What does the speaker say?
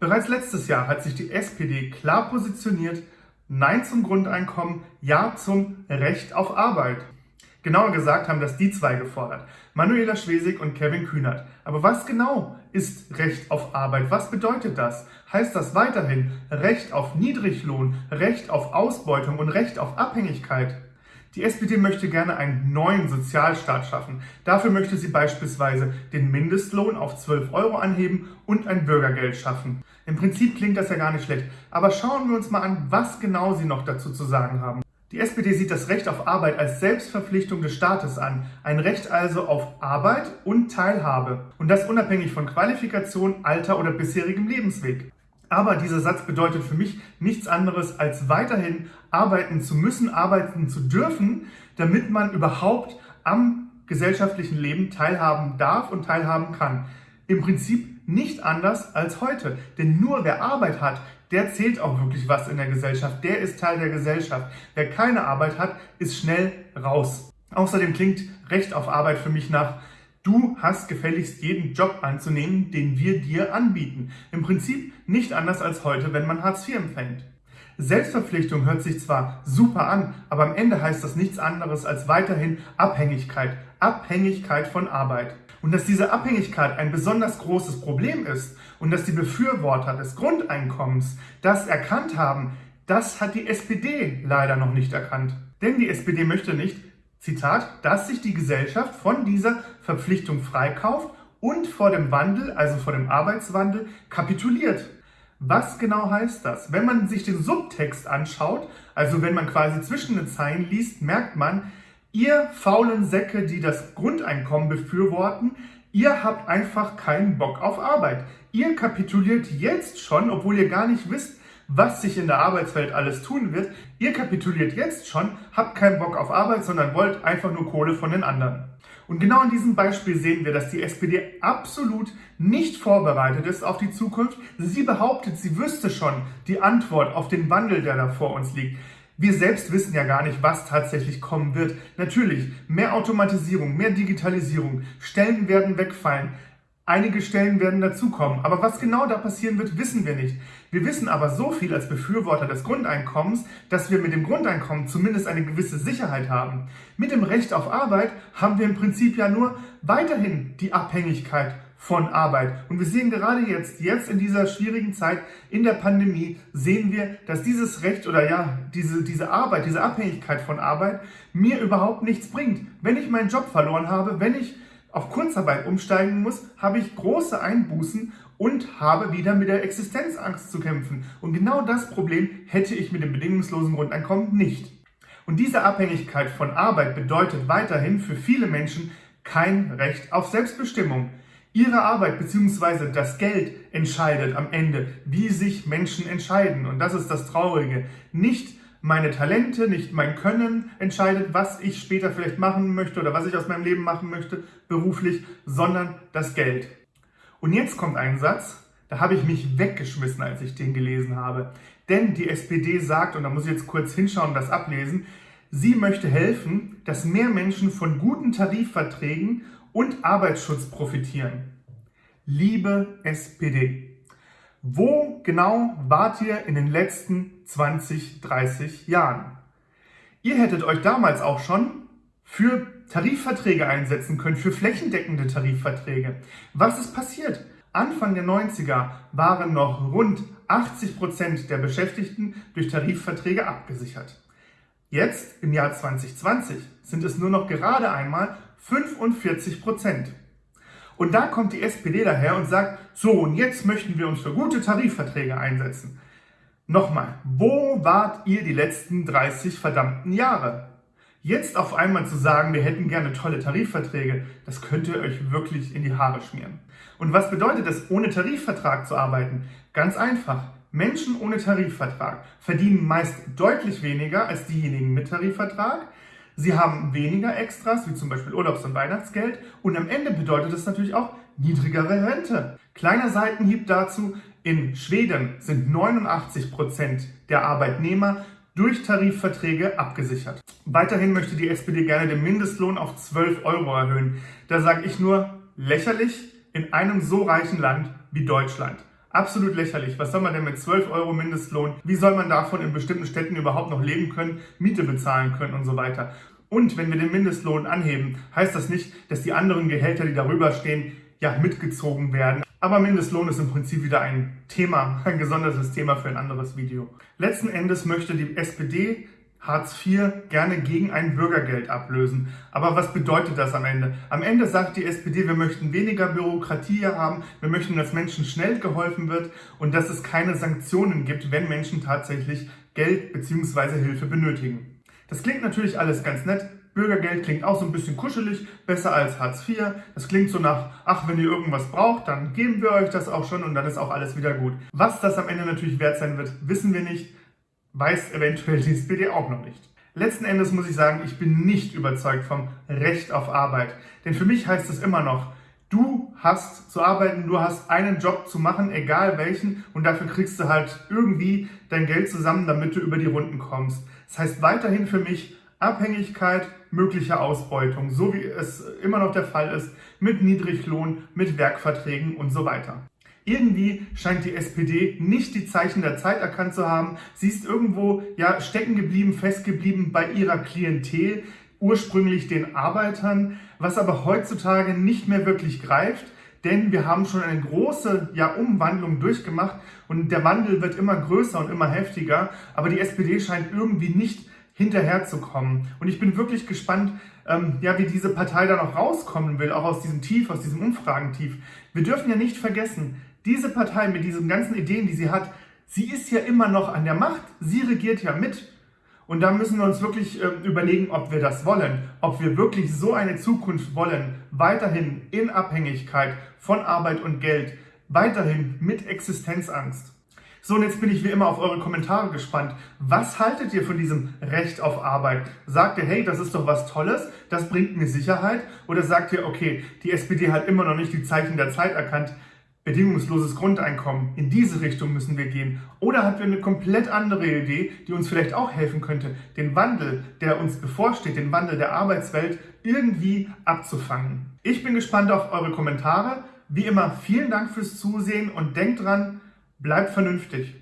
Bereits letztes Jahr hat sich die SPD klar positioniert, Nein zum Grundeinkommen, Ja zum Recht auf Arbeit. Genauer gesagt haben das die zwei gefordert, Manuela Schwesig und Kevin Kühnert. Aber was genau ist Recht auf Arbeit? Was bedeutet das? Heißt das weiterhin Recht auf Niedriglohn, Recht auf Ausbeutung und Recht auf Abhängigkeit? Die SPD möchte gerne einen neuen Sozialstaat schaffen. Dafür möchte sie beispielsweise den Mindestlohn auf 12 Euro anheben und ein Bürgergeld schaffen. Im Prinzip klingt das ja gar nicht schlecht, aber schauen wir uns mal an, was genau sie noch dazu zu sagen haben. Die SPD sieht das Recht auf Arbeit als Selbstverpflichtung des Staates an, ein Recht also auf Arbeit und Teilhabe und das unabhängig von Qualifikation, Alter oder bisherigem Lebensweg. Aber dieser Satz bedeutet für mich nichts anderes, als weiterhin arbeiten zu müssen, arbeiten zu dürfen, damit man überhaupt am gesellschaftlichen Leben teilhaben darf und teilhaben kann. Im Prinzip nicht anders als heute. Denn nur wer Arbeit hat, der zählt auch wirklich was in der Gesellschaft. Der ist Teil der Gesellschaft. Wer keine Arbeit hat, ist schnell raus. Außerdem klingt Recht auf Arbeit für mich nach Du hast gefälligst jeden Job anzunehmen, den wir dir anbieten. Im Prinzip nicht anders als heute, wenn man Hartz IV empfängt. Selbstverpflichtung hört sich zwar super an, aber am Ende heißt das nichts anderes als weiterhin Abhängigkeit. Abhängigkeit von Arbeit. Und dass diese Abhängigkeit ein besonders großes Problem ist und dass die Befürworter des Grundeinkommens das erkannt haben, das hat die SPD leider noch nicht erkannt. Denn die SPD möchte nicht, Zitat, dass sich die Gesellschaft von dieser Verpflichtung freikauft und vor dem Wandel, also vor dem Arbeitswandel, kapituliert. Was genau heißt das? Wenn man sich den Subtext anschaut, also wenn man quasi zwischen den Zeilen liest, merkt man, ihr faulen Säcke, die das Grundeinkommen befürworten, ihr habt einfach keinen Bock auf Arbeit. Ihr kapituliert jetzt schon, obwohl ihr gar nicht wisst, was sich in der Arbeitswelt alles tun wird. Ihr kapituliert jetzt schon, habt keinen Bock auf Arbeit, sondern wollt einfach nur Kohle von den anderen. Und genau in diesem Beispiel sehen wir, dass die SPD absolut nicht vorbereitet ist auf die Zukunft. Sie behauptet, sie wüsste schon die Antwort auf den Wandel, der da vor uns liegt. Wir selbst wissen ja gar nicht, was tatsächlich kommen wird. Natürlich, mehr Automatisierung, mehr Digitalisierung, Stellen werden wegfallen, Einige Stellen werden dazukommen, aber was genau da passieren wird, wissen wir nicht. Wir wissen aber so viel als Befürworter des Grundeinkommens, dass wir mit dem Grundeinkommen zumindest eine gewisse Sicherheit haben. Mit dem Recht auf Arbeit haben wir im Prinzip ja nur weiterhin die Abhängigkeit von Arbeit. Und wir sehen gerade jetzt, jetzt in dieser schwierigen Zeit, in der Pandemie, sehen wir, dass dieses Recht oder ja, diese, diese Arbeit, diese Abhängigkeit von Arbeit mir überhaupt nichts bringt. Wenn ich meinen Job verloren habe, wenn ich auf Kurzarbeit umsteigen muss, habe ich große Einbußen und habe wieder mit der Existenzangst zu kämpfen. Und genau das Problem hätte ich mit dem bedingungslosen Grundeinkommen nicht. Und diese Abhängigkeit von Arbeit bedeutet weiterhin für viele Menschen kein Recht auf Selbstbestimmung. Ihre Arbeit bzw. das Geld entscheidet am Ende, wie sich Menschen entscheiden. Und das ist das Traurige. Nicht meine Talente, nicht mein Können entscheidet, was ich später vielleicht machen möchte oder was ich aus meinem Leben machen möchte, beruflich, sondern das Geld. Und jetzt kommt ein Satz, da habe ich mich weggeschmissen, als ich den gelesen habe. Denn die SPD sagt, und da muss ich jetzt kurz hinschauen und das ablesen, sie möchte helfen, dass mehr Menschen von guten Tarifverträgen und Arbeitsschutz profitieren. Liebe SPD, wo genau wart ihr in den letzten 20, 30 Jahren? Ihr hättet euch damals auch schon für Tarifverträge einsetzen können, für flächendeckende Tarifverträge. Was ist passiert? Anfang der 90er waren noch rund 80 Prozent der Beschäftigten durch Tarifverträge abgesichert. Jetzt, im Jahr 2020, sind es nur noch gerade einmal 45 Prozent. Und da kommt die SPD daher und sagt, so und jetzt möchten wir uns für gute Tarifverträge einsetzen. Nochmal, wo wart ihr die letzten 30 verdammten Jahre? Jetzt auf einmal zu sagen, wir hätten gerne tolle Tarifverträge, das könnt ihr euch wirklich in die Haare schmieren. Und was bedeutet es, ohne Tarifvertrag zu arbeiten? Ganz einfach. Menschen ohne Tarifvertrag verdienen meist deutlich weniger als diejenigen mit Tarifvertrag. Sie haben weniger Extras, wie zum Beispiel Urlaubs- und Weihnachtsgeld. Und am Ende bedeutet das natürlich auch niedrigere Rente. Kleiner Seitenhieb dazu. In Schweden sind 89 Prozent der Arbeitnehmer durch Tarifverträge abgesichert. Weiterhin möchte die SPD gerne den Mindestlohn auf 12 Euro erhöhen. Da sage ich nur lächerlich in einem so reichen Land wie Deutschland. Absolut lächerlich. Was soll man denn mit 12 Euro Mindestlohn? Wie soll man davon in bestimmten Städten überhaupt noch leben können, Miete bezahlen können und so weiter? Und wenn wir den Mindestlohn anheben, heißt das nicht, dass die anderen Gehälter, die darüber stehen, ja, mitgezogen werden. Aber Mindestlohn ist im Prinzip wieder ein Thema, ein gesondertes Thema für ein anderes Video. Letzten Endes möchte die SPD Hartz IV gerne gegen ein Bürgergeld ablösen. Aber was bedeutet das am Ende? Am Ende sagt die SPD, wir möchten weniger Bürokratie haben, wir möchten, dass Menschen schnell geholfen wird und dass es keine Sanktionen gibt, wenn Menschen tatsächlich Geld bzw. Hilfe benötigen. Das klingt natürlich alles ganz nett, Bürgergeld klingt auch so ein bisschen kuschelig, besser als Hartz IV. Das klingt so nach, ach, wenn ihr irgendwas braucht, dann geben wir euch das auch schon und dann ist auch alles wieder gut. Was das am Ende natürlich wert sein wird, wissen wir nicht weiß eventuell die SPD auch noch nicht. Letzten Endes muss ich sagen, ich bin nicht überzeugt vom Recht auf Arbeit. Denn für mich heißt es immer noch, du hast zu arbeiten, du hast einen Job zu machen, egal welchen, und dafür kriegst du halt irgendwie dein Geld zusammen, damit du über die Runden kommst. Das heißt weiterhin für mich Abhängigkeit, mögliche Ausbeutung, so wie es immer noch der Fall ist, mit Niedriglohn, mit Werkverträgen und so weiter. Irgendwie scheint die SPD nicht die Zeichen der Zeit erkannt zu haben. Sie ist irgendwo ja stecken geblieben, festgeblieben bei ihrer Klientel, ursprünglich den Arbeitern, was aber heutzutage nicht mehr wirklich greift. Denn wir haben schon eine große ja, Umwandlung durchgemacht und der Wandel wird immer größer und immer heftiger. Aber die SPD scheint irgendwie nicht hinterherzukommen. Und ich bin wirklich gespannt, ähm, ja, wie diese Partei da noch rauskommen will, auch aus diesem Tief, aus diesem Umfragentief. Wir dürfen ja nicht vergessen, diese Partei mit diesen ganzen Ideen, die sie hat, sie ist ja immer noch an der Macht, sie regiert ja mit. Und da müssen wir uns wirklich äh, überlegen, ob wir das wollen, ob wir wirklich so eine Zukunft wollen, weiterhin in Abhängigkeit von Arbeit und Geld, weiterhin mit Existenzangst. So, und jetzt bin ich wie immer auf eure Kommentare gespannt. Was haltet ihr von diesem Recht auf Arbeit? Sagt ihr, hey, das ist doch was Tolles, das bringt mir Sicherheit? Oder sagt ihr, okay, die SPD hat immer noch nicht die Zeichen der Zeit erkannt, bedingungsloses Grundeinkommen, in diese Richtung müssen wir gehen. Oder habt ihr eine komplett andere Idee, die uns vielleicht auch helfen könnte, den Wandel, der uns bevorsteht, den Wandel der Arbeitswelt irgendwie abzufangen? Ich bin gespannt auf eure Kommentare. Wie immer, vielen Dank fürs Zusehen und denkt dran, bleibt vernünftig.